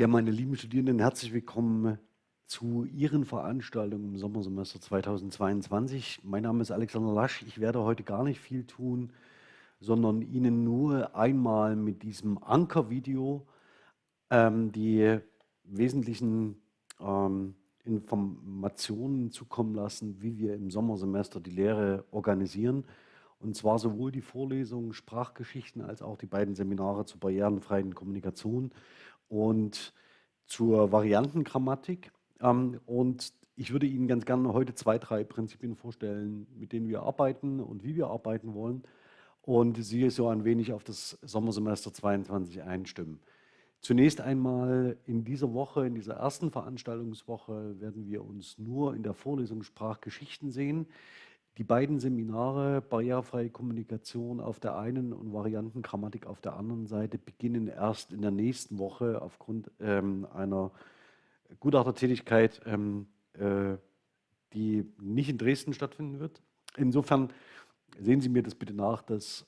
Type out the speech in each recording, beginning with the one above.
Ja, meine lieben Studierenden, herzlich willkommen zu Ihren Veranstaltungen im Sommersemester 2022. Mein Name ist Alexander Lasch. Ich werde heute gar nicht viel tun, sondern Ihnen nur einmal mit diesem Ankervideo ähm, die wesentlichen ähm, Informationen zukommen lassen, wie wir im Sommersemester die Lehre organisieren. Und zwar sowohl die Vorlesungen Sprachgeschichten als auch die beiden Seminare zur barrierenfreien Kommunikation und zur Variantengrammatik. Ähm, und ich würde Ihnen ganz gerne heute zwei, drei Prinzipien vorstellen, mit denen wir arbeiten und wie wir arbeiten wollen und Sie so ein wenig auf das Sommersemester 22 einstimmen. Zunächst einmal in dieser Woche, in dieser ersten Veranstaltungswoche, werden wir uns nur in der Vorlesung Sprachgeschichten sehen. Die beiden Seminare Barrierefreie Kommunikation auf der einen und Variantengrammatik auf der anderen Seite beginnen erst in der nächsten Woche aufgrund ähm, einer Gutachtertätigkeit, ähm, äh, die nicht in Dresden stattfinden wird. Insofern sehen Sie mir das bitte nach, dass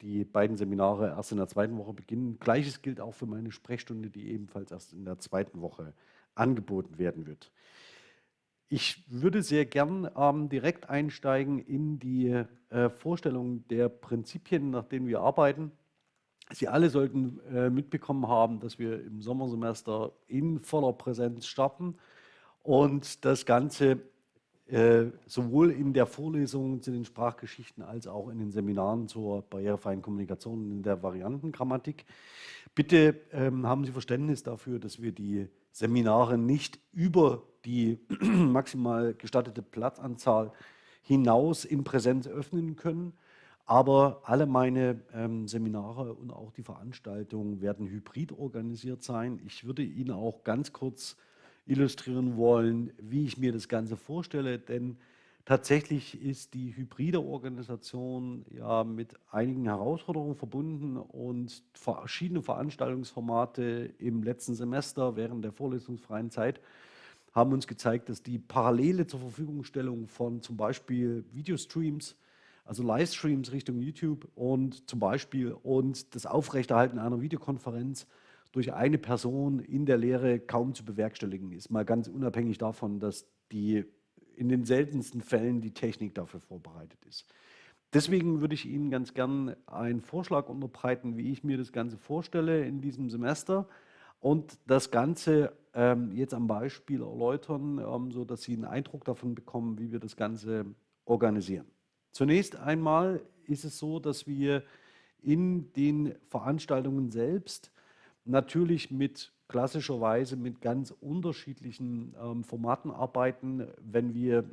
die beiden Seminare erst in der zweiten Woche beginnen. Gleiches gilt auch für meine Sprechstunde, die ebenfalls erst in der zweiten Woche angeboten werden wird. Ich würde sehr gern ähm, direkt einsteigen in die äh, Vorstellung der Prinzipien, nach denen wir arbeiten. Sie alle sollten äh, mitbekommen haben, dass wir im Sommersemester in voller Präsenz starten und das Ganze äh, sowohl in der Vorlesung zu den Sprachgeschichten als auch in den Seminaren zur barrierefreien Kommunikation in der Variantengrammatik. Bitte ähm, haben Sie Verständnis dafür, dass wir die Seminare nicht über die maximal gestattete Platzanzahl hinaus in Präsenz öffnen können. Aber alle meine ähm, Seminare und auch die Veranstaltungen werden hybrid organisiert sein. Ich würde Ihnen auch ganz kurz illustrieren wollen, wie ich mir das Ganze vorstelle, denn tatsächlich ist die hybride Organisation ja mit einigen Herausforderungen verbunden und verschiedene Veranstaltungsformate im letzten Semester während der vorlesungsfreien Zeit haben uns gezeigt, dass die parallele zur Verfügungstellung von zum Beispiel Videostreams, also Livestreams Richtung YouTube und zum Beispiel und das Aufrechterhalten einer Videokonferenz durch eine Person in der Lehre kaum zu bewerkstelligen ist. Mal ganz unabhängig davon, dass die in den seltensten Fällen die Technik dafür vorbereitet ist. Deswegen würde ich Ihnen ganz gern einen Vorschlag unterbreiten, wie ich mir das Ganze vorstelle in diesem Semester und das Ganze ähm, jetzt am Beispiel erläutern, ähm, sodass Sie einen Eindruck davon bekommen, wie wir das Ganze organisieren. Zunächst einmal ist es so, dass wir in den Veranstaltungen selbst natürlich mit klassischerweise mit ganz unterschiedlichen ähm, Formaten arbeiten, wenn wir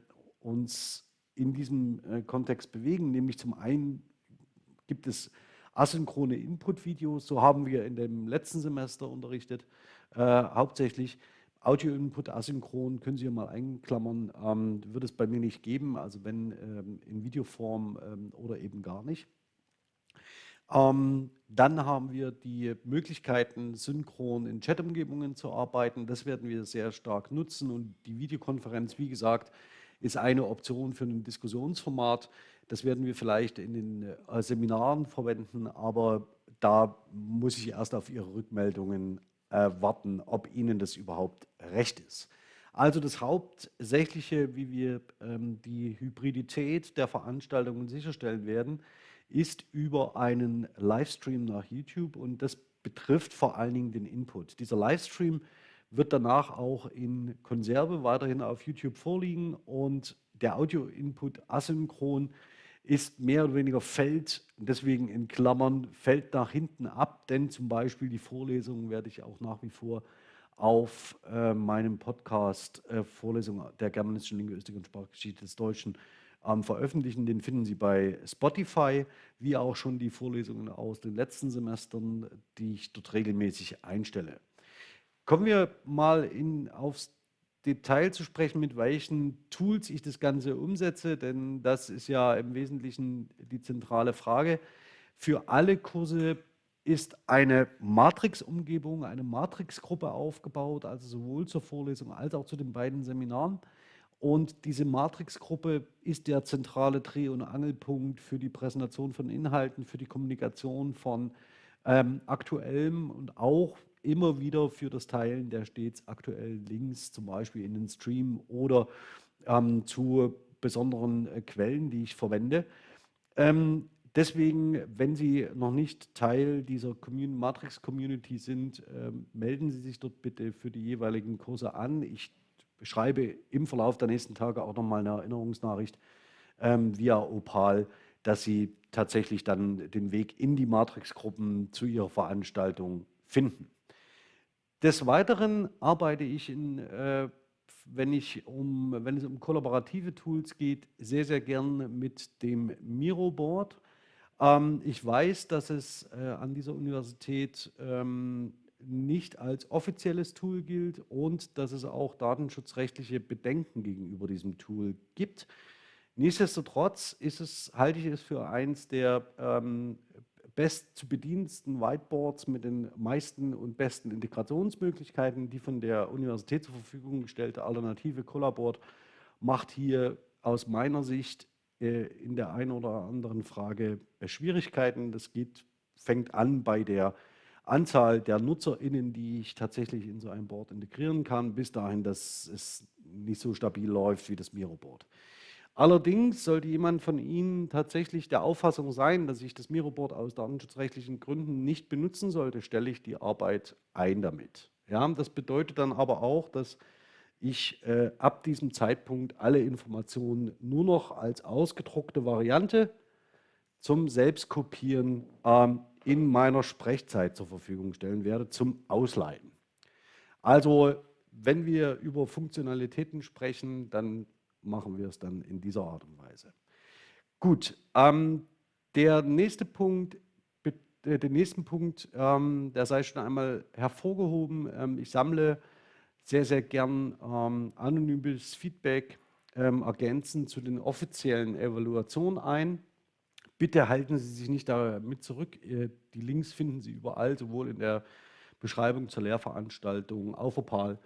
uns in diesem äh, Kontext bewegen. Nämlich zum einen gibt es asynchrone Input-Videos, so haben wir in dem letzten Semester unterrichtet, äh, hauptsächlich. Audio-Input asynchron, können Sie hier mal einklammern, ähm, wird es bei mir nicht geben, also wenn ähm, in Videoform ähm, oder eben gar nicht. Ähm, dann haben wir die Möglichkeiten, synchron in Chat-Umgebungen zu arbeiten. Das werden wir sehr stark nutzen und die Videokonferenz, wie gesagt, ist eine Option für ein Diskussionsformat. Das werden wir vielleicht in den äh, Seminaren verwenden, aber da muss ich erst auf Ihre Rückmeldungen äh, warten, ob Ihnen das überhaupt recht ist. Also das Hauptsächliche, wie wir ähm, die Hybridität der Veranstaltungen sicherstellen werden, ist über einen Livestream nach YouTube und das betrifft vor allen Dingen den Input. Dieser Livestream wird danach auch in Konserve weiterhin auf YouTube vorliegen und der Audio-Input asynchron ist mehr oder weniger fällt, deswegen in Klammern, fällt nach hinten ab, denn zum Beispiel die Vorlesungen werde ich auch nach wie vor auf äh, meinem Podcast äh, Vorlesung der germanischen Linguistik und Sprachgeschichte des Deutschen ähm, veröffentlichen. Den finden Sie bei Spotify, wie auch schon die Vorlesungen aus den letzten Semestern, die ich dort regelmäßig einstelle. Kommen wir mal in, aufs Detail zu sprechen, mit welchen Tools ich das Ganze umsetze, denn das ist ja im Wesentlichen die zentrale Frage. Für alle Kurse ist eine Matrix-Umgebung, eine Matrix-Gruppe aufgebaut, also sowohl zur Vorlesung als auch zu den beiden Seminaren. Und diese Matrix-Gruppe ist der zentrale Dreh- und Angelpunkt für die Präsentation von Inhalten, für die Kommunikation von ähm, aktuellem und auch immer wieder für das Teilen der stets aktuellen Links, zum Beispiel in den Stream oder ähm, zu besonderen äh, Quellen, die ich verwende. Ähm, deswegen, wenn Sie noch nicht Teil dieser Commun Matrix-Community sind, ähm, melden Sie sich dort bitte für die jeweiligen Kurse an. Ich schreibe im Verlauf der nächsten Tage auch nochmal eine Erinnerungsnachricht ähm, via Opal, dass Sie tatsächlich dann den Weg in die Matrix-Gruppen zu Ihrer Veranstaltung finden. Des Weiteren arbeite ich, in, äh, wenn, ich um, wenn es um kollaborative Tools geht, sehr, sehr gern mit dem Miro-Board. Ähm, ich weiß, dass es äh, an dieser Universität ähm, nicht als offizielles Tool gilt und dass es auch datenschutzrechtliche Bedenken gegenüber diesem Tool gibt. Nichtsdestotrotz es, halte ich es für eins der ähm, best zu bediensten Whiteboards mit den meisten und besten Integrationsmöglichkeiten. Die von der Universität zur Verfügung gestellte Alternative Collaboard macht hier aus meiner Sicht äh, in der einen oder anderen Frage äh, Schwierigkeiten. Das geht, fängt an bei der Anzahl der NutzerInnen, die ich tatsächlich in so ein Board integrieren kann, bis dahin, dass es nicht so stabil läuft wie das Miro-Board. Allerdings sollte jemand von Ihnen tatsächlich der Auffassung sein, dass ich das Miro-Board aus datenschutzrechtlichen Gründen nicht benutzen sollte, stelle ich die Arbeit ein damit. Ja, das bedeutet dann aber auch, dass ich äh, ab diesem Zeitpunkt alle Informationen nur noch als ausgedruckte Variante zum Selbstkopieren ähm, in meiner Sprechzeit zur Verfügung stellen werde, zum Ausleihen. Also wenn wir über Funktionalitäten sprechen, dann machen wir es dann in dieser Art und Weise. Gut, ähm, der nächste Punkt, äh, den nächsten Punkt, ähm, der sei schon einmal hervorgehoben. Ähm, ich sammle sehr, sehr gern ähm, anonymes Feedback ähm, ergänzend zu den offiziellen Evaluationen ein. Bitte halten Sie sich nicht damit zurück. Äh, die Links finden Sie überall, sowohl in der Beschreibung zur Lehrveranstaltung, auf Opal,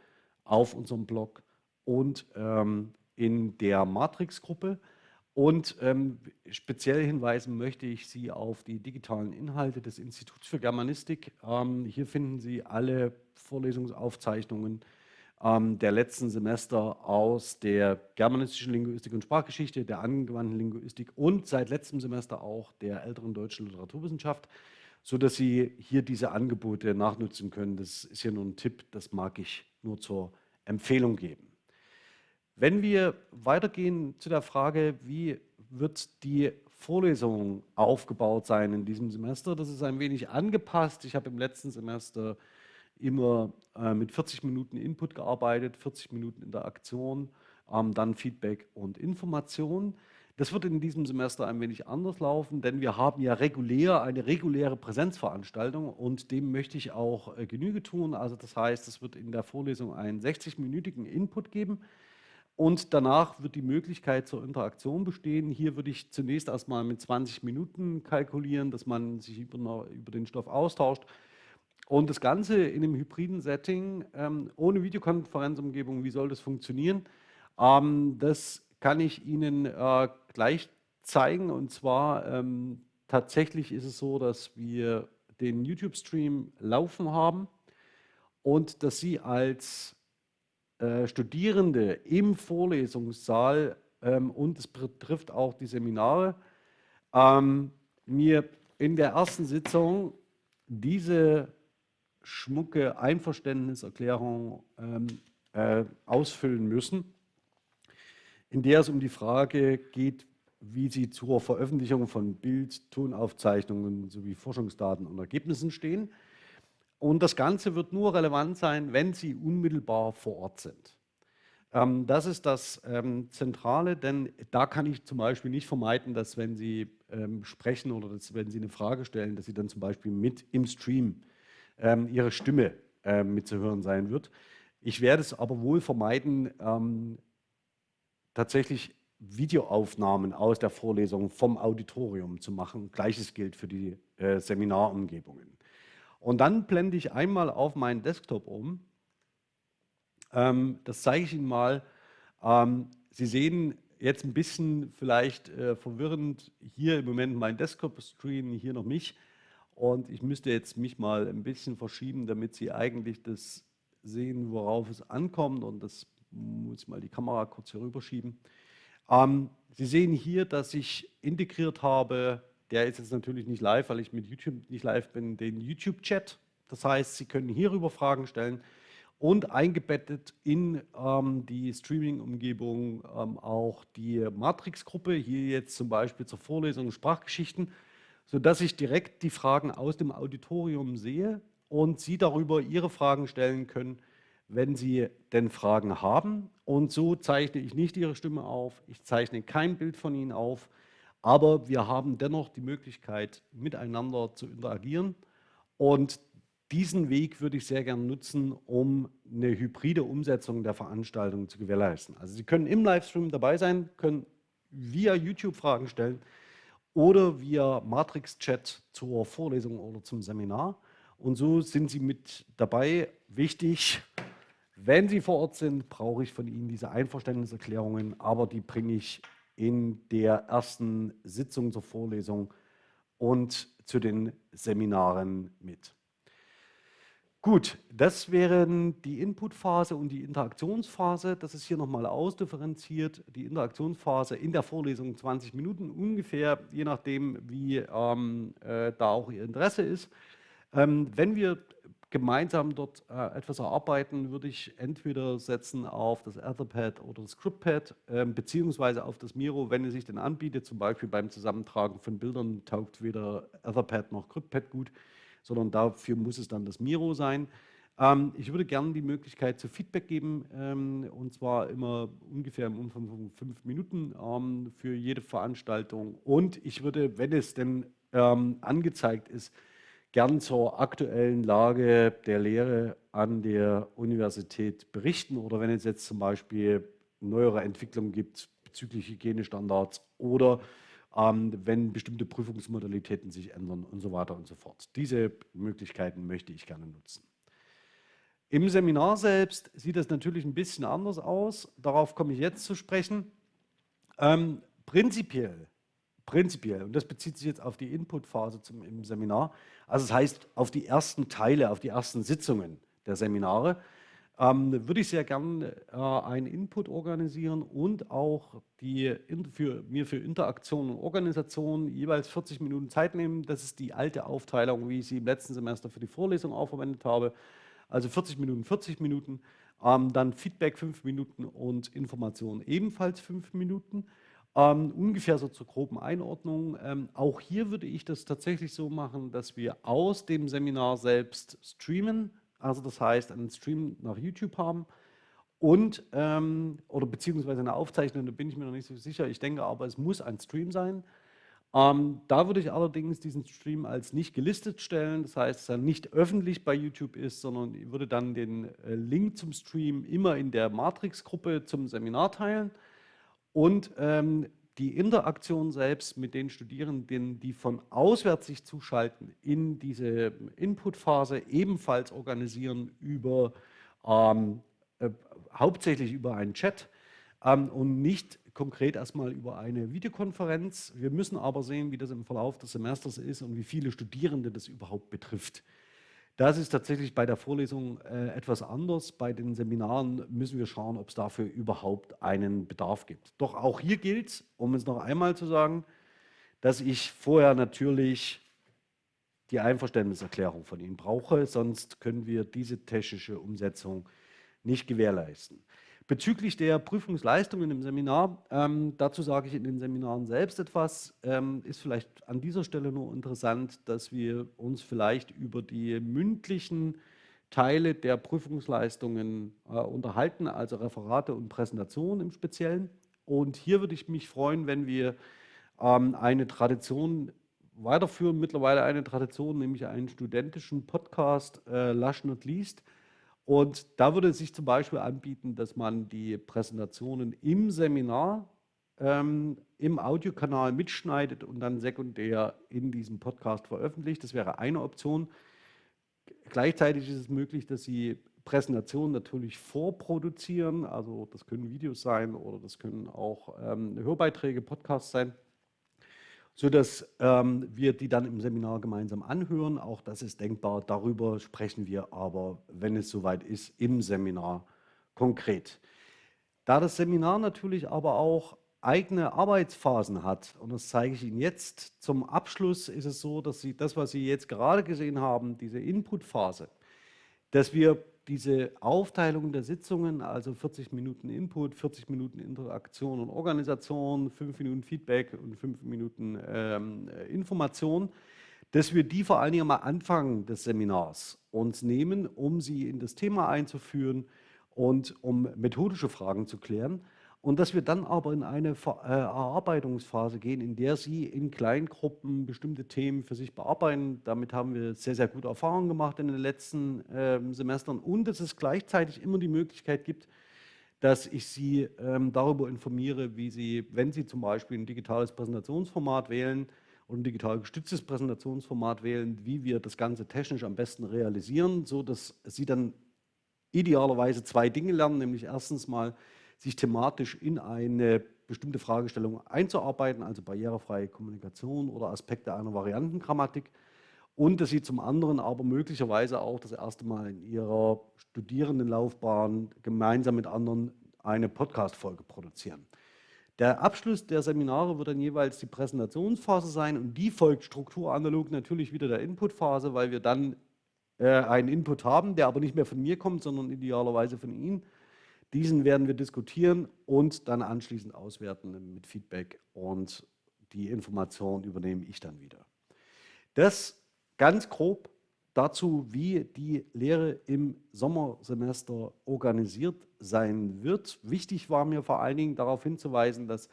auf unserem Blog und ähm, in der Matrix-Gruppe. Und ähm, speziell hinweisen möchte ich Sie auf die digitalen Inhalte des Instituts für Germanistik. Ähm, hier finden Sie alle Vorlesungsaufzeichnungen ähm, der letzten Semester aus der germanistischen Linguistik und Sprachgeschichte, der angewandten Linguistik und seit letztem Semester auch der älteren deutschen Literaturwissenschaft, sodass Sie hier diese Angebote nachnutzen können. Das ist ja nur ein Tipp, das mag ich nur zur Empfehlung geben. Wenn wir weitergehen zu der Frage, wie wird die Vorlesung aufgebaut sein in diesem Semester, das ist ein wenig angepasst. Ich habe im letzten Semester immer äh, mit 40 Minuten Input gearbeitet, 40 Minuten Interaktion, ähm, dann Feedback und Information. Das wird in diesem Semester ein wenig anders laufen, denn wir haben ja regulär eine reguläre Präsenzveranstaltung und dem möchte ich auch äh, Genüge tun. Also das heißt, es wird in der Vorlesung einen 60-minütigen Input geben, und danach wird die Möglichkeit zur Interaktion bestehen. Hier würde ich zunächst erstmal mit 20 Minuten kalkulieren, dass man sich über, über den Stoff austauscht. Und das Ganze in einem hybriden Setting, ähm, ohne Videokonferenzumgebung, wie soll das funktionieren? Ähm, das kann ich Ihnen äh, gleich zeigen. Und zwar ähm, tatsächlich ist es so, dass wir den YouTube-Stream laufen haben und dass Sie als äh, Studierende im Vorlesungssaal ähm, und es betrifft auch die Seminare, ähm, mir in der ersten Sitzung diese schmucke Einverständniserklärung ähm, äh, ausfüllen müssen, in der es um die Frage geht, wie sie zur Veröffentlichung von Bild-, Tonaufzeichnungen sowie Forschungsdaten und Ergebnissen stehen. Und das Ganze wird nur relevant sein, wenn Sie unmittelbar vor Ort sind. Ähm, das ist das ähm, Zentrale, denn da kann ich zum Beispiel nicht vermeiden, dass wenn Sie ähm, sprechen oder dass, wenn Sie eine Frage stellen, dass Sie dann zum Beispiel mit im Stream ähm, Ihre Stimme äh, mitzuhören sein wird. Ich werde es aber wohl vermeiden, ähm, tatsächlich Videoaufnahmen aus der Vorlesung vom Auditorium zu machen. Gleiches gilt für die äh, Seminarumgebungen. Und dann blende ich einmal auf meinen Desktop um. Ähm, das zeige ich Ihnen mal. Ähm, Sie sehen jetzt ein bisschen vielleicht äh, verwirrend hier im Moment mein Desktop-Screen, hier noch mich. Und ich müsste jetzt mich mal ein bisschen verschieben, damit Sie eigentlich das sehen, worauf es ankommt. Und das muss ich mal die Kamera kurz hier rüberschieben. Ähm, Sie sehen hier, dass ich integriert habe, der ist jetzt natürlich nicht live, weil ich mit YouTube nicht live bin, den YouTube-Chat. Das heißt, Sie können hierüber Fragen stellen und eingebettet in ähm, die Streaming-Umgebung ähm, auch die Matrix-Gruppe, hier jetzt zum Beispiel zur Vorlesung Sprachgeschichten sodass ich direkt die Fragen aus dem Auditorium sehe und Sie darüber Ihre Fragen stellen können, wenn Sie denn Fragen haben. Und so zeichne ich nicht Ihre Stimme auf, ich zeichne kein Bild von Ihnen auf, aber wir haben dennoch die Möglichkeit, miteinander zu interagieren. Und diesen Weg würde ich sehr gerne nutzen, um eine hybride Umsetzung der Veranstaltung zu gewährleisten. Also Sie können im Livestream dabei sein, können via YouTube Fragen stellen, oder via Matrix-Chat zur Vorlesung oder zum Seminar. Und so sind Sie mit dabei. Wichtig, wenn Sie vor Ort sind, brauche ich von Ihnen diese Einverständniserklärungen, aber die bringe ich in der ersten Sitzung zur Vorlesung und zu den Seminaren mit. Gut, das wären die Inputphase und die Interaktionsphase. Das ist hier nochmal ausdifferenziert. Die Interaktionsphase in der Vorlesung 20 Minuten ungefähr, je nachdem, wie ähm, äh, da auch Ihr Interesse ist. Ähm, wenn wir gemeinsam dort äh, etwas erarbeiten, würde ich entweder setzen auf das Etherpad oder das Scriptpad, äh, beziehungsweise auf das Miro, wenn es sich denn anbietet. Zum Beispiel beim Zusammentragen von Bildern taugt weder Etherpad noch Scriptpad gut sondern dafür muss es dann das Miro sein. Ähm, ich würde gerne die Möglichkeit zu Feedback geben, ähm, und zwar immer ungefähr im Umfang von fünf Minuten ähm, für jede Veranstaltung. Und ich würde, wenn es denn ähm, angezeigt ist, gern zur aktuellen Lage der Lehre an der Universität berichten oder wenn es jetzt zum Beispiel neuere Entwicklungen gibt bezüglich Hygienestandards oder wenn bestimmte Prüfungsmodalitäten sich ändern und so weiter und so fort. Diese Möglichkeiten möchte ich gerne nutzen. Im Seminar selbst sieht das natürlich ein bisschen anders aus. Darauf komme ich jetzt zu sprechen. Ähm, prinzipiell, prinzipiell, und das bezieht sich jetzt auf die Inputphase zum, im Seminar, also das heißt auf die ersten Teile, auf die ersten Sitzungen der Seminare, ähm, würde ich sehr gern äh, einen Input organisieren und auch die für, mir für Interaktion und Organisation jeweils 40 Minuten Zeit nehmen. Das ist die alte Aufteilung, wie ich sie im letzten Semester für die Vorlesung auch verwendet habe. Also 40 Minuten, 40 Minuten. Ähm, dann Feedback 5 Minuten und Information ebenfalls 5 Minuten. Ähm, ungefähr so zur groben Einordnung. Ähm, auch hier würde ich das tatsächlich so machen, dass wir aus dem Seminar selbst streamen, also das heißt einen Stream nach YouTube haben und ähm, oder beziehungsweise eine Aufzeichnung, da bin ich mir noch nicht so sicher. Ich denke aber, es muss ein Stream sein. Ähm, da würde ich allerdings diesen Stream als nicht gelistet stellen, das heißt, dass er nicht öffentlich bei YouTube ist, sondern ich würde dann den äh, Link zum Stream immer in der Matrix-Gruppe zum Seminar teilen und ähm, die Interaktion selbst mit den Studierenden, die von auswärts sich zuschalten, in diese Inputphase ebenfalls organisieren über ähm, äh, hauptsächlich über einen Chat ähm, und nicht konkret erstmal über eine Videokonferenz. Wir müssen aber sehen, wie das im Verlauf des Semesters ist und wie viele Studierende das überhaupt betrifft. Das ist tatsächlich bei der Vorlesung äh, etwas anders. Bei den Seminaren müssen wir schauen, ob es dafür überhaupt einen Bedarf gibt. Doch auch hier gilt, um es noch einmal zu sagen, dass ich vorher natürlich die Einverständniserklärung von Ihnen brauche, sonst können wir diese technische Umsetzung nicht gewährleisten. Bezüglich der Prüfungsleistungen im Seminar, ähm, dazu sage ich in den Seminaren selbst etwas, ähm, ist vielleicht an dieser Stelle nur interessant, dass wir uns vielleicht über die mündlichen Teile der Prüfungsleistungen äh, unterhalten, also Referate und Präsentationen im Speziellen. Und hier würde ich mich freuen, wenn wir ähm, eine Tradition weiterführen, mittlerweile eine Tradition, nämlich einen studentischen Podcast, äh, Last Not Least, und da würde es sich zum Beispiel anbieten, dass man die Präsentationen im Seminar ähm, im Audiokanal mitschneidet und dann sekundär in diesem Podcast veröffentlicht. Das wäre eine Option. Gleichzeitig ist es möglich, dass Sie Präsentationen natürlich vorproduzieren. Also das können Videos sein oder das können auch ähm, Hörbeiträge, Podcasts sein. Sodass ähm, wir die dann im Seminar gemeinsam anhören. Auch das ist denkbar. Darüber sprechen wir aber, wenn es soweit ist, im Seminar konkret. Da das Seminar natürlich aber auch eigene Arbeitsphasen hat, und das zeige ich Ihnen jetzt, zum Abschluss ist es so, dass Sie das, was Sie jetzt gerade gesehen haben, diese Inputphase, dass wir diese Aufteilung der Sitzungen, also 40 Minuten Input, 40 Minuten Interaktion und Organisation, 5 Minuten Feedback und 5 Minuten ähm, Information, dass wir die vor allen Dingen am Anfang des Seminars uns nehmen, um sie in das Thema einzuführen und um methodische Fragen zu klären und dass wir dann aber in eine äh, Erarbeitungsphase gehen, in der Sie in Kleingruppen bestimmte Themen für sich bearbeiten. Damit haben wir sehr, sehr gute Erfahrungen gemacht in den letzten äh, Semestern und dass es gleichzeitig immer die Möglichkeit gibt, dass ich Sie ähm, darüber informiere, wie Sie, wenn Sie zum Beispiel ein digitales Präsentationsformat wählen und ein digital gestütztes Präsentationsformat wählen, wie wir das Ganze technisch am besten realisieren, sodass Sie dann idealerweise zwei Dinge lernen, nämlich erstens mal, sich thematisch in eine bestimmte Fragestellung einzuarbeiten, also barrierefreie Kommunikation oder Aspekte einer Variantengrammatik und dass sie zum anderen aber möglicherweise auch das erste Mal in ihrer Studierendenlaufbahn gemeinsam mit anderen eine Podcast-Folge produzieren. Der Abschluss der Seminare wird dann jeweils die Präsentationsphase sein und die folgt strukturanalog natürlich wieder der Inputphase, weil wir dann äh, einen Input haben, der aber nicht mehr von mir kommt, sondern idealerweise von Ihnen diesen werden wir diskutieren und dann anschließend auswerten mit Feedback und die Information übernehme ich dann wieder. Das ganz grob dazu, wie die Lehre im Sommersemester organisiert sein wird. Wichtig war mir vor allen Dingen darauf hinzuweisen, dass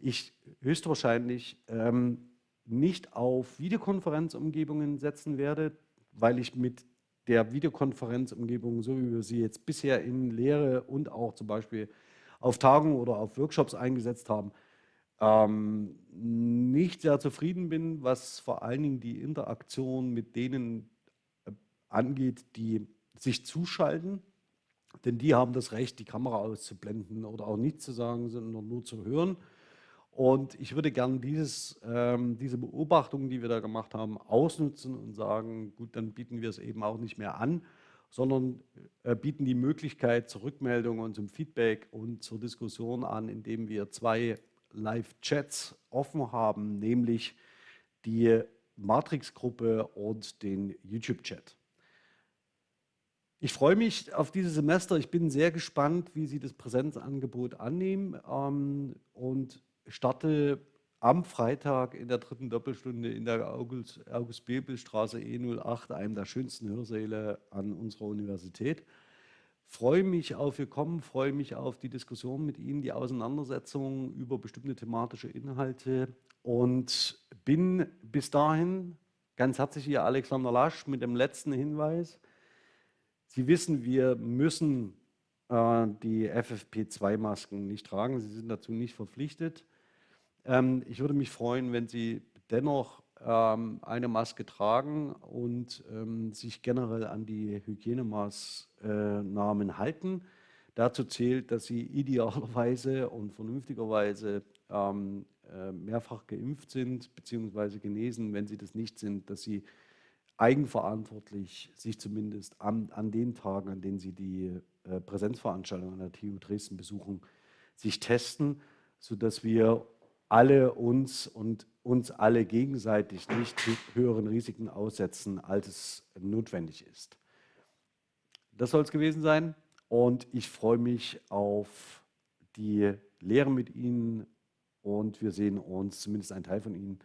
ich höchstwahrscheinlich ähm, nicht auf Videokonferenzumgebungen setzen werde, weil ich mit der Videokonferenzumgebung, so wie wir sie jetzt bisher in Lehre und auch zum Beispiel auf Tagungen oder auf Workshops eingesetzt haben, ähm, nicht sehr zufrieden bin, was vor allen Dingen die Interaktion mit denen äh, angeht, die sich zuschalten. Denn die haben das Recht, die Kamera auszublenden oder auch nichts zu sagen, sondern nur zu hören. Und ich würde gerne dieses, ähm, diese Beobachtungen, die wir da gemacht haben, ausnutzen und sagen, gut, dann bieten wir es eben auch nicht mehr an, sondern äh, bieten die Möglichkeit zur Rückmeldung und zum Feedback und zur Diskussion an, indem wir zwei Live-Chats offen haben, nämlich die Matrix-Gruppe und den YouTube-Chat. Ich freue mich auf dieses Semester. Ich bin sehr gespannt, wie Sie das Präsenzangebot annehmen ähm, und starte am Freitag in der dritten Doppelstunde in der August-Bebel-Straße E08, einem der schönsten Hörsäle an unserer Universität. Freue mich auf Ihr Kommen, freue mich auf die Diskussion mit Ihnen, die Auseinandersetzung über bestimmte thematische Inhalte und bin bis dahin ganz herzlich Ihr Alexander Lasch mit dem letzten Hinweis. Sie wissen, wir müssen äh, die FFP2-Masken nicht tragen, Sie sind dazu nicht verpflichtet. Ähm, ich würde mich freuen, wenn Sie dennoch ähm, eine Maske tragen und ähm, sich generell an die Hygienemaßnahmen halten. Dazu zählt, dass Sie idealerweise und vernünftigerweise ähm, äh, mehrfach geimpft sind bzw. genesen. Wenn Sie das nicht sind, dass Sie eigenverantwortlich sich zumindest an, an den Tagen, an denen Sie die äh, Präsenzveranstaltung an der TU Dresden besuchen, sich testen, sodass wir alle uns und uns alle gegenseitig nicht höheren Risiken aussetzen, als es notwendig ist. Das soll es gewesen sein und ich freue mich auf die Lehre mit Ihnen und wir sehen uns, zumindest ein Teil von Ihnen,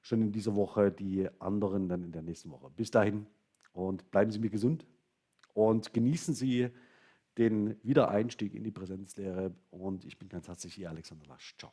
schon in dieser Woche, die anderen dann in der nächsten Woche. Bis dahin und bleiben Sie mir gesund und genießen Sie den Wiedereinstieg in die Präsenzlehre und ich bin ganz herzlich Ihr Alexander Lasch. Ciao.